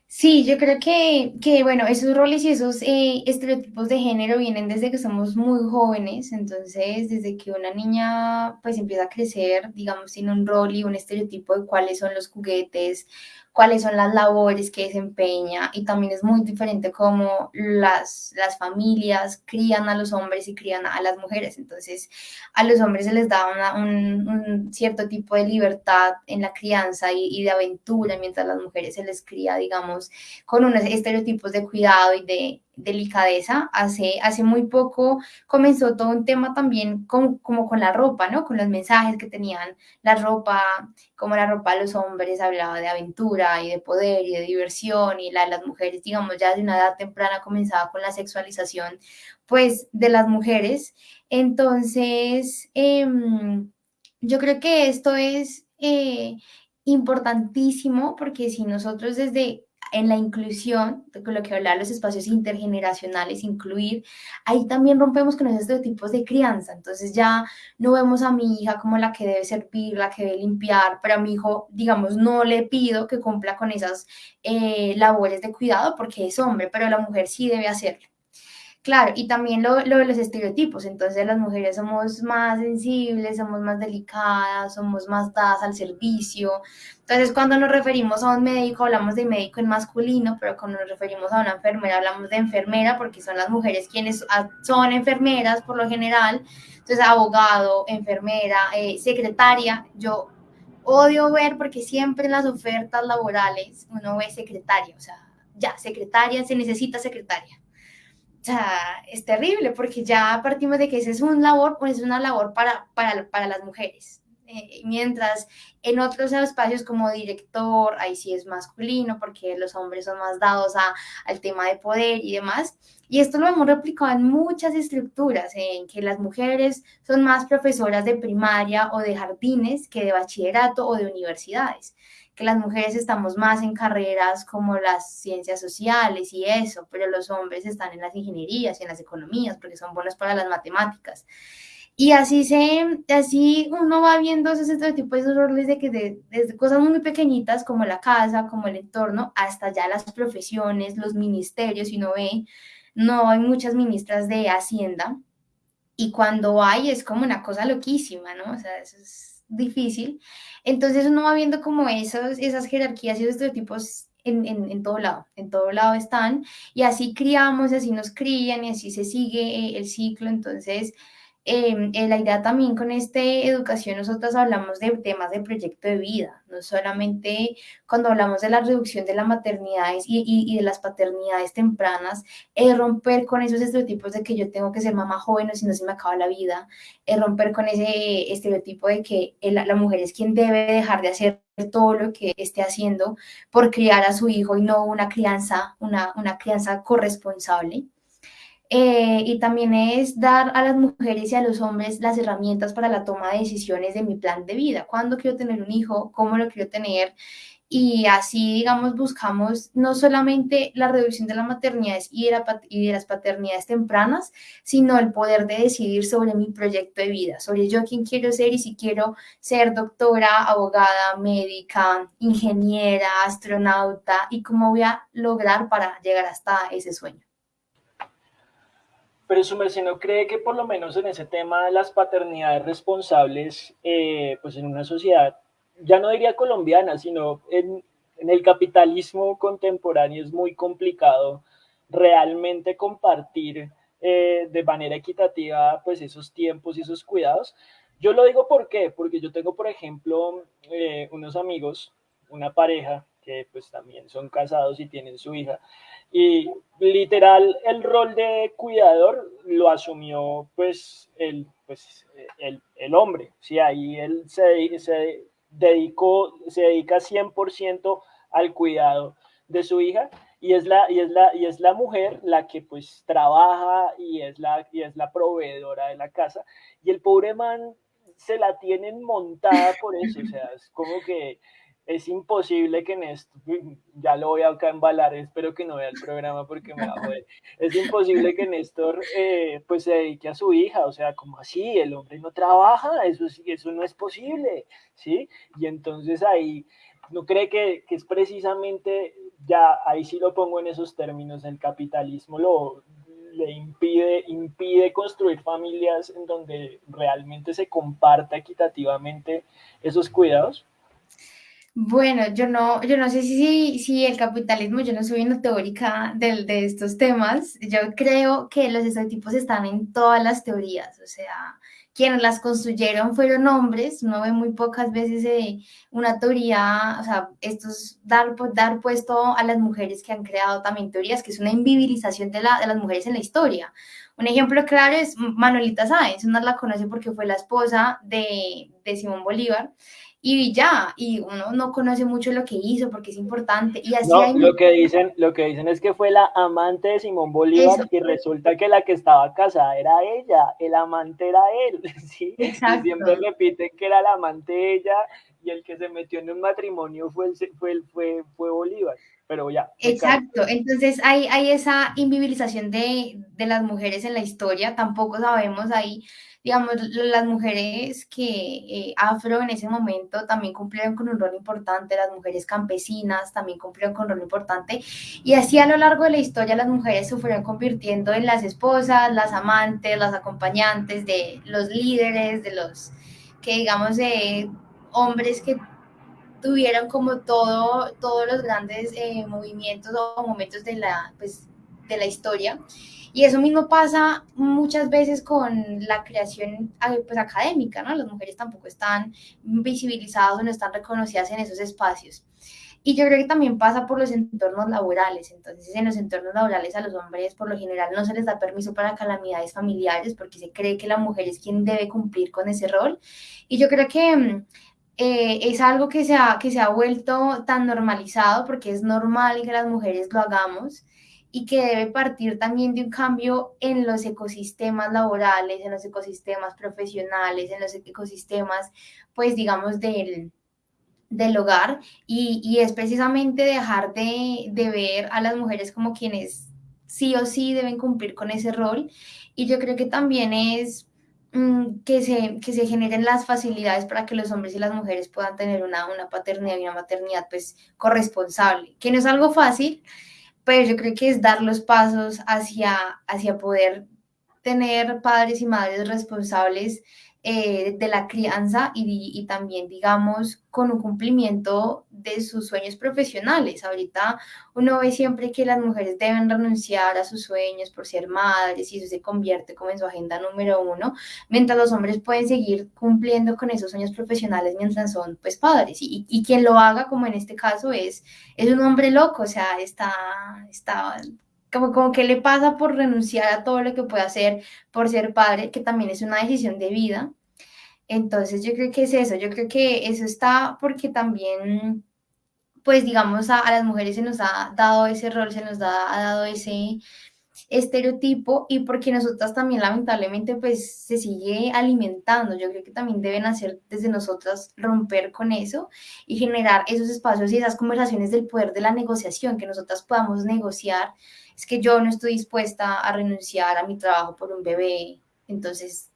Sí, yo creo que, que, bueno, esos roles y esos eh, estereotipos de género vienen desde que somos muy jóvenes, entonces desde que una niña pues empieza a crecer, digamos, tiene un rol y un estereotipo de cuáles son los juguetes cuáles son las labores que desempeña y también es muy diferente cómo las, las familias crían a los hombres y crían a las mujeres. Entonces, a los hombres se les da un, cierto tipo de libertad en la crianza y, y, de aventura, mientras a las mujeres se les cría, digamos, con unos estereotipos de cuidado y de, delicadeza. Hace, hace muy poco comenzó todo un tema también con, como con la ropa, ¿no? Con los mensajes que tenían la ropa, como la ropa de los hombres hablaba de aventura y de poder y de diversión y la de las mujeres, digamos, ya de una edad temprana comenzaba con la sexualización, pues, de las mujeres. Entonces, eh, yo creo que esto es... Eh, importantísimo porque si nosotros desde en la inclusión, con lo que hablaba los espacios intergeneracionales, incluir, ahí también rompemos con esos estereotipos de crianza. Entonces ya no vemos a mi hija como la que debe servir, la que debe limpiar, pero a mi hijo, digamos, no le pido que cumpla con esas eh, labores de cuidado porque es hombre, pero la mujer sí debe hacerlo. Claro, y también lo, lo, de los estereotipos, entonces las mujeres somos más sensibles, somos más delicadas, somos más dadas al servicio. Entonces cuando nos referimos a un médico hablamos de médico en masculino, pero cuando nos referimos a una enfermera hablamos de enfermera porque son las mujeres quienes son enfermeras por lo general. Entonces abogado, enfermera, eh, secretaria, yo odio ver porque siempre en las ofertas laborales uno ve secretaria, o sea, ya, secretaria, se necesita secretaria o sea, es terrible porque ya partimos de que esa es una labor, pues es una labor para, para, para las mujeres. Eh, mientras en otros espacios como director, ahí sí es masculino porque los hombres son más dados a, al tema de poder y demás. Y esto lo hemos replicado en muchas estructuras, en que las mujeres son más profesoras de primaria o de jardines que de bachillerato o de universidades que las mujeres estamos más en carreras como las ciencias sociales y eso, pero los hombres están en las ingenierías y en las economías porque son buenos para las matemáticas. Y así, se, así uno va viendo esos estereotipos, esos roles de que desde cosas muy pequeñitas como la casa, como el entorno, hasta ya las profesiones, los ministerios, y uno ve, no hay muchas ministras de Hacienda, y cuando hay es como una cosa loquísima, ¿no? O sea, eso es difícil. Entonces uno va viendo como esos, esas jerarquías y esos estereotipos en, en, en, todo lado, en todo lado están, y así criamos, así nos crían, y así se sigue eh, el ciclo. Entonces, Em, la idea también con esta educación, nosotros hablamos de temas de proyecto de vida, no solamente cuando hablamos de la reducción de las maternidades y de las paternidades tempranas, es romper con esos estereotipos de que yo tengo que ser mamá joven o si no se me acaba la vida, es romper con ese estereotipo de que la, la mujer es quien debe dejar de hacer todo lo que esté haciendo por criar a su hijo y no una crianza, una, una crianza corresponsable. Eh, y también es dar a las mujeres y a los hombres las herramientas para la toma de decisiones de mi plan de vida. ¿Cuándo quiero tener un hijo? ¿Cómo lo quiero tener? y así, digamos, buscamos no solamente la reducción de las maternidades y de, las paternidades tempranas, sino el poder de decidir sobre mi proyecto de vida, sobre yo quién quiero ser y si quiero ser doctora, abogada, médica, ingeniera, astronauta y cómo voy a lograr para llegar hasta ese sueño. Pero su no cree que por lo menos en ese tema de las paternidades responsables, eh, pues en una sociedad ya no diría colombiana, sino en, el capitalismo contemporáneo es muy complicado realmente compartir eh, de manera equitativa pues esos tiempos y esos cuidados. Yo lo digo por porque yo tengo, por ejemplo, eh, unos amigos, una pareja que pues también son casados y tienen su hija, y literal el rol de cuidador lo asumió pues el, pues, el, el hombre, sí, ahí él se, se dedicó, se dedica 100% al cuidado de su hija. Y es la, y es la, y es la mujer la que pues trabaja y es, la, y es la proveedora de la casa. Y el pobre man se la tienen montada por eso, o sea, es como que es imposible que en esto, ya lo voy a embalar, espero que no vea el programa porque me va a joder, es imposible que Néstor eh, pues se dedique a su hija, o sea, como así, el hombre no trabaja, eso, eso no es posible, ¿sí? Y entonces ahí, ¿no cree que, que es precisamente, ya ahí sí lo pongo en esos términos, el capitalismo lo, le impide, impide construir familias en donde realmente se comparta equitativamente esos cuidados? Bueno, yo no, yo no sé si, si el capitalismo, yo no soy una teórica de, de estos temas. Yo creo que los estereotipos están en todas las teorías. O sea, quienes las construyeron fueron hombres. Uno ve muy pocas veces eh, una teoría, o sea, esto es dar, dar puesto a las mujeres que han creado también teorías, que es una invisibilización de, la, de las mujeres en la historia. Un ejemplo claro es Manuelita Sáenz. Uno la conoce porque fue la esposa de, de Simón Bolívar y ya, y uno no conoce mucho lo que hizo porque es importante. Y así no, lo, que dicen, lo que dicen es que fue la amante de Simón Bolívar y resulta que la que estaba casada era ella, el amante era él, ¿sí? Exacto. Y siempre repiten que era la amante ella y el que se metió en un matrimonio fue, fue, fue, fue Bolívar pero ya. Exacto, entonces hay, hay esa invisibilización de, de, las mujeres en la historia, tampoco sabemos ahí digamos, las mujeres que eh, afro en ese momento también cumplieron con un rol importante, las mujeres campesinas también cumplieron con un rol importante, y así a lo largo de la historia las mujeres se fueron convirtiendo en las esposas, las amantes, las acompañantes de los líderes, de los que digamos, de hombres que tuvieron como todo, todos los grandes eh, movimientos o momentos de la, pues, de la historia. Y eso mismo pasa muchas veces con la creación pues, académica, ¿no? Las mujeres tampoco están visibilizadas o no están reconocidas en esos espacios. Y yo creo que también pasa por los entornos laborales. Entonces, en los entornos laborales a los hombres por lo general no se les da permiso para calamidades familiares porque se cree que la mujer es quien debe cumplir con ese rol. Y yo creo que mm, eh, es algo que se, ha, que se ha vuelto tan normalizado porque es normal que las mujeres lo hagamos y que debe partir también de un cambio en los ecosistemas laborales, en los ecosistemas profesionales, en los ecosistemas, pues digamos, del, del hogar. Y, y, es precisamente dejar de, de, ver a las mujeres como quienes sí o sí deben cumplir con ese rol. Y yo creo que también es mm, que, se, que se generen las facilidades para que los hombres y las mujeres puedan tener una, una paternidad y una maternidad pues corresponsable, que no es algo fácil, pero yo creo que es dar los pasos hacia, hacia poder tener padres y madres responsables eh, de la crianza y, también, digamos, con un cumplimiento de sus sueños profesionales. Ahorita uno ve siempre que las mujeres deben renunciar a sus sueños por ser madres y eso se convierte como en su agenda número uno, mientras los hombres pueden seguir cumpliendo con esos sueños profesionales mientras son pues padres. Y, y quien lo haga, como en este caso, es, es un hombre loco, o sea, está, está como, como que le pasa por renunciar a todo lo que puede hacer por ser padre, que también es una decisión de vida. Entonces yo creo que es eso, yo creo que eso está porque también, pues digamos, a, las mujeres se nos ha dado ese rol, se nos ha dado ese, estereotipo y porque nosotras también lamentablemente pues se sigue alimentando. Yo creo que también deben hacer desde nosotras romper con eso y generar esos espacios y esas conversaciones del poder de la negociación, que nosotras podamos negociar. Es que yo no estoy dispuesta a renunciar a mi trabajo por un bebé, entonces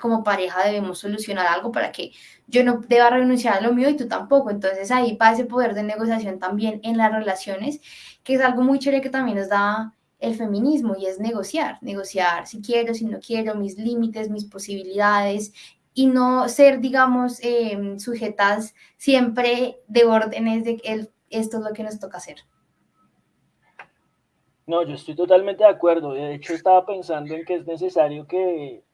como pareja debemos solucionar algo para que yo no deba renunciar a lo mío y tú tampoco. Entonces ahí va ese poder de negociación también en las relaciones, que es algo muy chévere que también nos da el feminismo y es negociar, negociar si quiero, si no quiero, mis límites, mis posibilidades y no ser, digamos, em, sujetas siempre de órdenes de que esto es lo que nos toca hacer. No, yo estoy totalmente de acuerdo. De hecho, estaba pensando en que es necesario que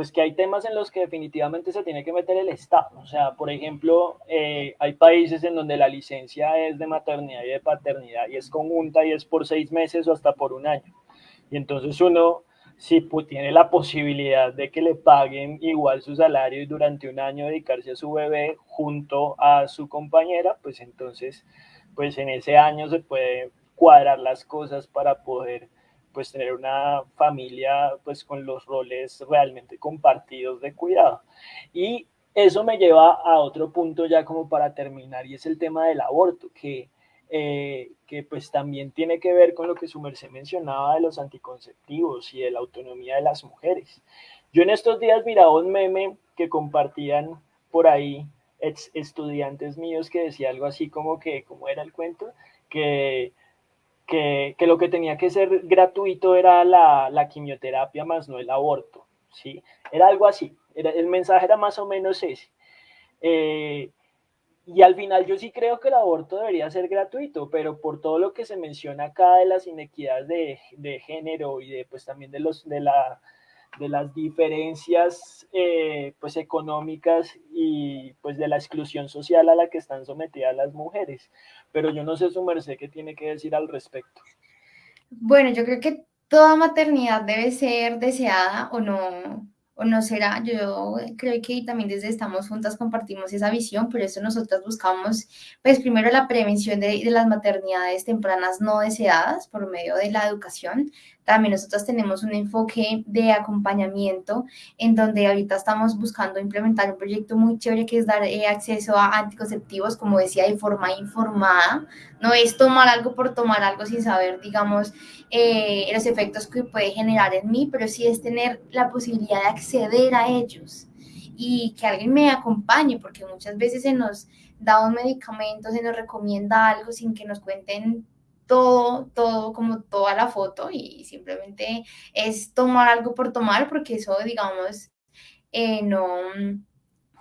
pues que hay temas en los que definitivamente se tiene que meter el Estado. O sea, por ejemplo, eh, hay países en donde la licencia es de maternidad y de paternidad y es conjunta y es por seis meses o hasta por un año. Y entonces uno, si tiene la posibilidad de que le paguen igual su salario y durante un año dedicarse a su bebé junto a su compañera, pues entonces, pues en ese año se puede cuadrar las cosas para poder pues tener una familia pues con los roles realmente compartidos de cuidado. Y eso me lleva a otro punto ya como para terminar y es el tema del aborto, que, eh, que pues también tiene que ver con lo que su merced mencionaba de los anticonceptivos y de la autonomía de las mujeres. Yo en estos días miraba un meme que compartían por ahí estudiantes míos que decía algo así como que, como era el cuento? Que que, lo que tenía que ser gratuito era la, quimioterapia más no el aborto, ¿sí? Era algo así, era, el mensaje era más o menos ese. Eh, y al final yo sí creo que el aborto debería ser gratuito, pero por todo lo que se menciona acá de las inequidades de, de género y de pues también de los de la de las diferencias eh, pues económicas y pues de la exclusión social a la que están sometidas las mujeres. Pero yo no sé su merced qué tiene que decir al respecto. Bueno, yo creo que toda maternidad debe ser deseada o no, o no será. Yo creo que también desde Estamos Juntas compartimos esa visión, por eso nosotros buscamos, pues primero la prevención de las maternidades tempranas no deseadas por medio de la educación, también nosotros tenemos un enfoque de acompañamiento en donde ahorita estamos buscando implementar un proyecto muy chévere que es dar eh, acceso a anticonceptivos, como decía, de forma informada. No es tomar algo por tomar algo sin saber, digamos, eh, los efectos que puede generar en mí, pero sí es tener la posibilidad de acceder a ellos y que alguien me acompañe, porque muchas veces se nos da un medicamento, se nos recomienda algo sin que nos cuenten todo, todo, como toda la foto y simplemente es tomar algo por tomar porque eso, digamos, eh, no,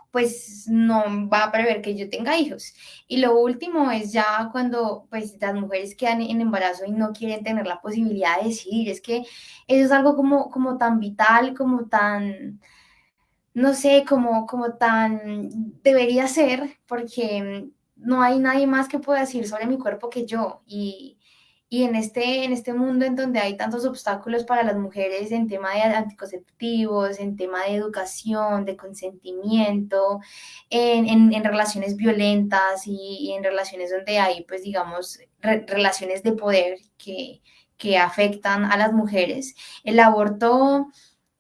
pues no va a prever que yo tenga hijos. Y lo último es ya cuando pues las mujeres quedan en embarazo y no quieren tener la posibilidad de decidir, es que eso es algo como, como tan vital, como tan, no sé, como, como tan debería ser, porque no hay nadie más que pueda decir sobre mi cuerpo que yo. Y, y en este, en este mundo en donde hay tantos obstáculos para las mujeres en tema de anticonceptivos, en tema de educación, de consentimiento, en, en, relaciones violentas y, en relaciones donde hay, pues digamos, relaciones de poder que, que afectan a las mujeres, el aborto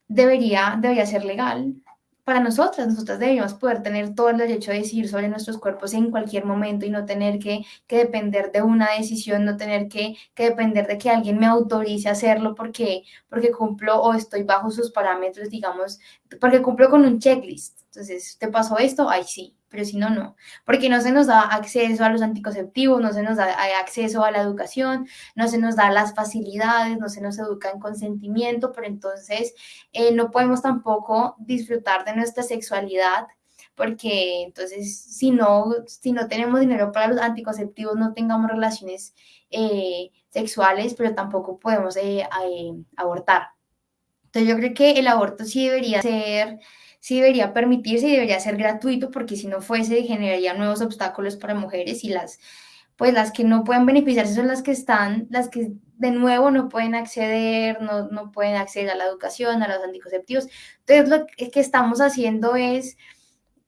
debería, debería ser legal, para nosotras, nosotras deberíamos poder tener todo el derecho de decidir sobre nuestros cuerpos en cualquier momento y no tener que, que depender de una decisión, no tener que, que, depender de que alguien me autorice a hacerlo porque, porque cumplo o estoy bajo sus parámetros, digamos, porque cumplo con un checklist. Entonces, ¿te pasó esto? Ay, sí pero si no, no, porque no se nos da acceso a los anticonceptivos, no se nos da acceso a la educación, no se nos da las facilidades, no se nos educa en consentimiento, pero entonces eh, no podemos tampoco disfrutar de nuestra sexualidad porque entonces si no, si no tenemos dinero para los anticonceptivos, no tengamos relaciones eh, sexuales, pero tampoco podemos eh, abortar. Entonces yo creo que el aborto sí debería ser sí debería permitirse y debería ser gratuito porque si no fuese generaría nuevos obstáculos para mujeres y las pues las que no pueden beneficiarse son las que están, las que de nuevo no pueden acceder, no, no pueden acceder a la educación, a los anticonceptivos. Entonces lo que estamos haciendo es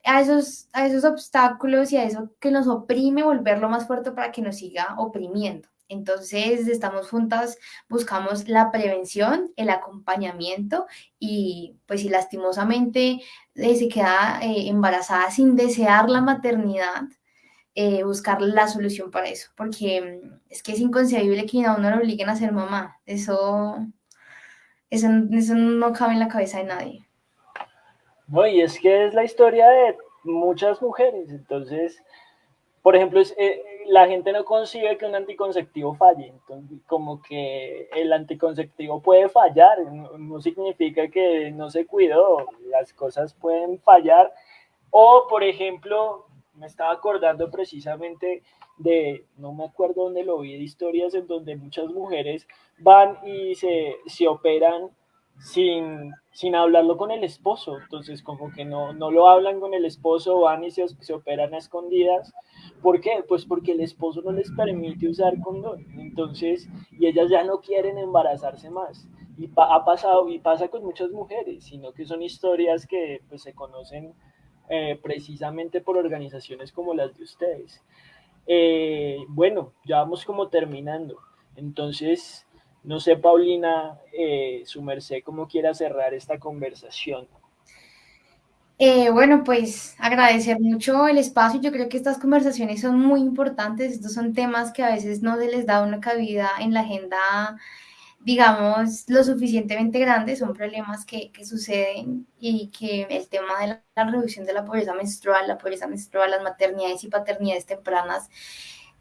a esos, a esos obstáculos y a eso que nos oprime volverlo más fuerte para que nos siga oprimiendo. Entonces, estamos juntas, buscamos la prevención, el acompañamiento y pues si lastimosamente eh, se queda eh, embarazada sin desear la maternidad, eh, buscar la solución para eso, porque mm, es que es inconcebible que a uno lo obliguen a ser mamá. Eso, eso, eso no cabe en la cabeza de nadie. No, y es que es la historia de muchas mujeres, entonces, por ejemplo, es, eh, la gente no concibe que un anticonceptivo falle, entonces, como que el anticonceptivo puede fallar, no, significa que no se cuidó, las cosas pueden fallar, o por ejemplo, me estaba acordando precisamente de, no me acuerdo dónde lo vi, de historias en donde muchas mujeres van y se, se operan sin, sin hablarlo con el esposo. Entonces, como que no, no lo hablan con el esposo, van y se, se, operan a escondidas. ¿Por qué? Pues porque el esposo no les permite usar condón. Entonces, y ellas ya no quieren embarazarse más. Y ha pasado, y pasa con muchas mujeres, sino que son historias que pues, se conocen eh, precisamente por organizaciones como las de ustedes. Eh, bueno, ya vamos como terminando. Entonces, no sé, Paulina, eh, su merced, cómo quiera cerrar esta conversación. Eh, bueno, pues agradecer mucho el espacio. Yo creo que estas conversaciones son muy importantes. Estos son temas que a veces no se les da una cabida en la agenda, digamos, lo suficientemente grande. Son problemas que, que suceden y que el tema de la, la reducción de la pobreza menstrual, la pobreza menstrual, las maternidades y paternidades tempranas,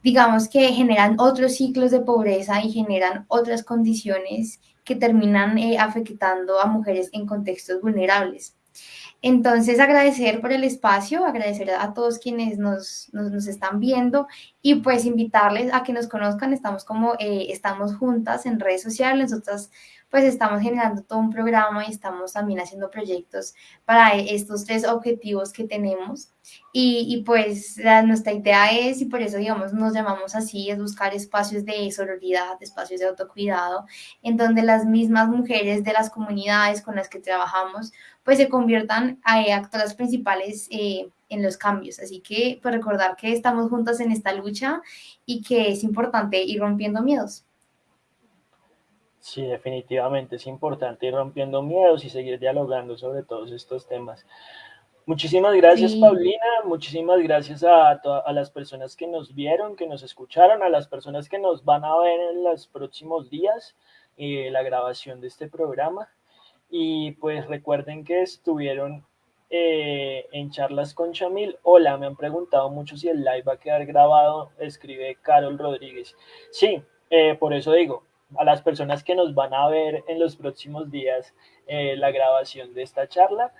digamos que generan otros ciclos de pobreza y generan otras condiciones que terminan eh, afectando a mujeres en contextos vulnerables. Entonces, agradecer por el espacio, agradecer a todos quienes nos, nos, están viendo y pues invitarles a que nos conozcan. Estamos como, eh, estamos juntas en redes sociales, nosotras pues estamos generando todo un programa y estamos también haciendo proyectos para estos tres objetivos que tenemos. Y, pues la, nuestra idea es, y por eso digamos nos llamamos así, es buscar espacios de sororidad, espacios de autocuidado, en donde las mismas mujeres de las comunidades con las que trabajamos pues se conviertan a eh, actoras principales eh, en los cambios. Así que pues recordar que estamos juntas en esta lucha y que es importante ir rompiendo miedos. Sí, definitivamente es importante ir rompiendo miedos y seguir dialogando sobre todos estos temas. Muchísimas gracias, sí. Paulina. Muchísimas gracias a, a, las personas que nos vieron, que nos escucharon, a las personas que nos van a ver en los próximos días eh, la grabación de este programa. Y pues recuerden que estuvieron eh, en charlas con Chamil. Hola, me han preguntado mucho si el live va a quedar grabado. Escribe Carol Rodríguez. Sí, eh, por eso digo, a las personas que nos van a ver en los próximos días eh, la grabación de esta charla.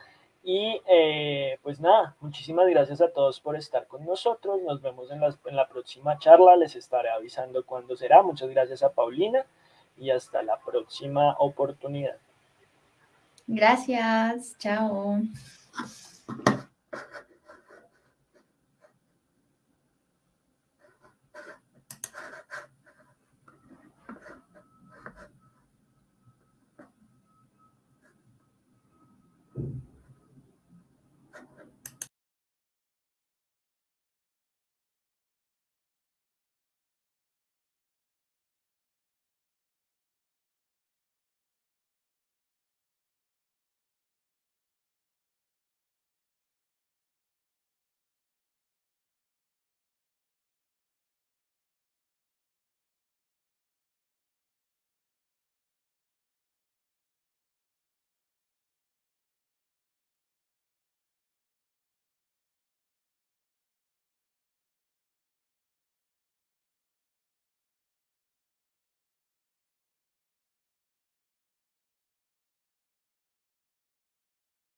Y eh, pues nada, muchísimas gracias a todos por estar con nosotros. Nos vemos en la, en la próxima charla. Les estaré avisando cuándo será. Muchas gracias a Paulina y hasta la próxima oportunidad. Gracias. Chao.